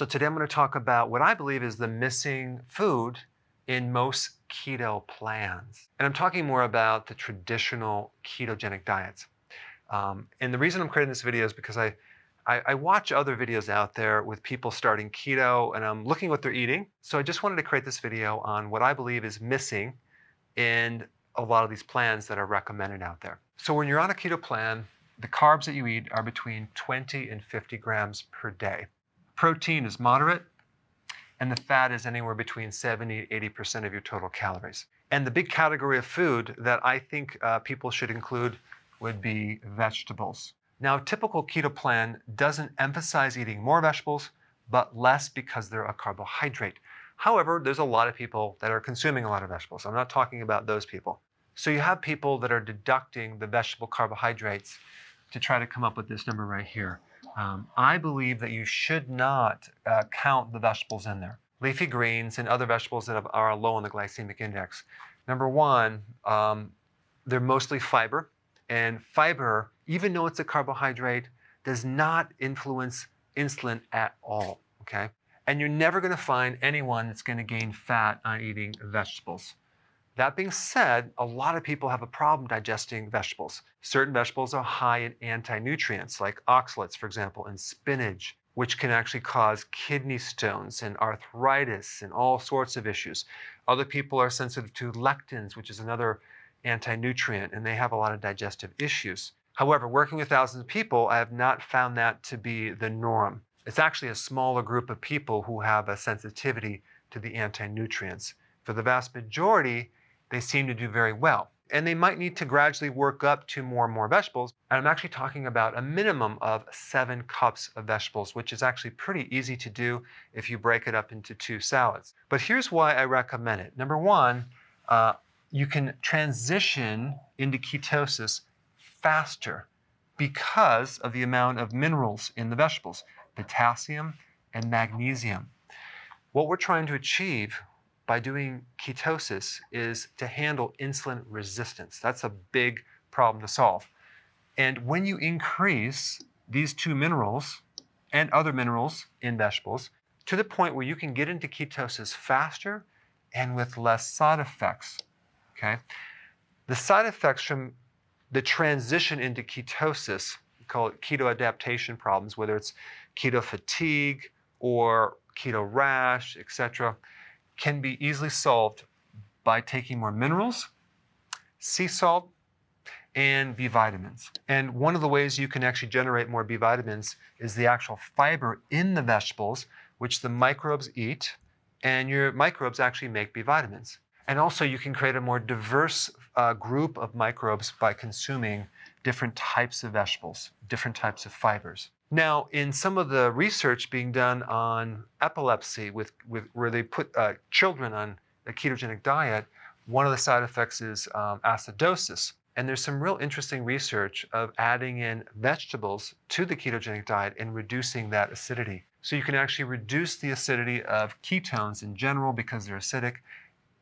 So today I'm going to talk about what I believe is the missing food in most keto plans. And I'm talking more about the traditional ketogenic diets. Um, and the reason I'm creating this video is because I, I, I, watch other videos out there with people starting keto and I'm looking what they're eating. So I just wanted to create this video on what I believe is missing in a lot of these plans that are recommended out there. So when you're on a keto plan, the carbs that you eat are between 20 and 50 grams per day. Protein is moderate, and the fat is anywhere between 70 and 80% of your total calories. And the big category of food that I think uh, people should include would be vegetables. Now, a typical keto plan doesn't emphasize eating more vegetables, but less because they're a carbohydrate. However, there's a lot of people that are consuming a lot of vegetables. I'm not talking about those people. So you have people that are deducting the vegetable carbohydrates to try to come up with this number right here. Um, I believe that you should not uh, count the vegetables in there. Leafy greens and other vegetables that are low in the glycemic index. Number one, um, they're mostly fiber. And fiber, even though it's a carbohydrate, does not influence insulin at all, okay? And you're never gonna find anyone that's gonna gain fat on eating vegetables. That being said, a lot of people have a problem digesting vegetables. Certain vegetables are high in anti-nutrients, like oxalates, for example, and spinach, which can actually cause kidney stones and arthritis and all sorts of issues. Other people are sensitive to lectins, which is another anti-nutrient, and they have a lot of digestive issues. However, working with thousands of people, I have not found that to be the norm. It's actually a smaller group of people who have a sensitivity to the anti-nutrients. For the vast majority, they seem to do very well. And they might need to gradually work up to more and more vegetables. And I'm actually talking about a minimum of seven cups of vegetables, which is actually pretty easy to do if you break it up into two salads. But here's why I recommend it. Number one, uh, you can transition into ketosis faster because of the amount of minerals in the vegetables, potassium and magnesium. What we're trying to achieve by doing ketosis is to handle insulin resistance. That's a big problem to solve. And when you increase these two minerals and other minerals in vegetables to the point where you can get into ketosis faster and with less side effects, okay? The side effects from the transition into ketosis, we call it keto adaptation problems, whether it's keto fatigue or keto rash, etc., can be easily solved by taking more minerals, sea salt, and B vitamins. And one of the ways you can actually generate more B vitamins is the actual fiber in the vegetables, which the microbes eat, and your microbes actually make B vitamins. And also you can create a more diverse uh, group of microbes by consuming different types of vegetables, different types of fibers. Now, in some of the research being done on epilepsy, with, with where they put uh, children on a ketogenic diet, one of the side effects is um, acidosis. And there's some real interesting research of adding in vegetables to the ketogenic diet and reducing that acidity. So you can actually reduce the acidity of ketones in general because they're acidic,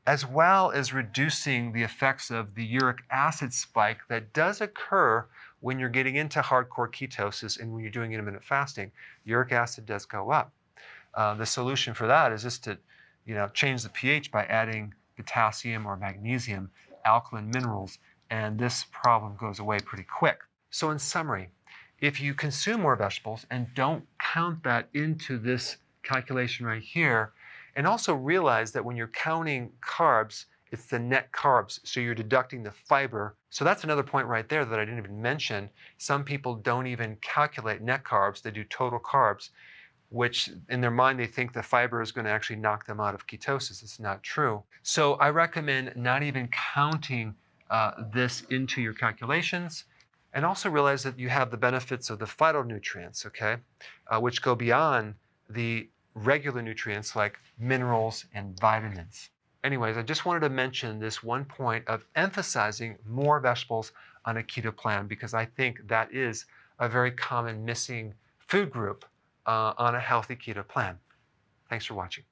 as well as reducing the effects of the uric acid spike that does occur when you're getting into hardcore ketosis and when you're doing intermittent fasting, uric acid does go up. Uh, the solution for that is just to, you know, change the pH by adding potassium or magnesium, alkaline minerals, and this problem goes away pretty quick. So in summary, if you consume more vegetables and don't count that into this calculation right here, and also realize that when you're counting carbs, it's the net carbs. So you're deducting the fiber. So that's another point right there that I didn't even mention. Some people don't even calculate net carbs. They do total carbs, which in their mind, they think the fiber is going to actually knock them out of ketosis. It's not true. So I recommend not even counting uh, this into your calculations. And also realize that you have the benefits of the phytonutrients, okay, uh, which go beyond the regular nutrients like minerals and vitamins. Anyways, I just wanted to mention this one point of emphasizing more vegetables on a keto plan because I think that is a very common missing food group uh, on a healthy keto plan. Thanks for watching.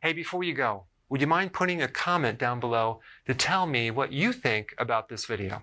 Hey, before you go, would you mind putting a comment down below to tell me what you think about this video?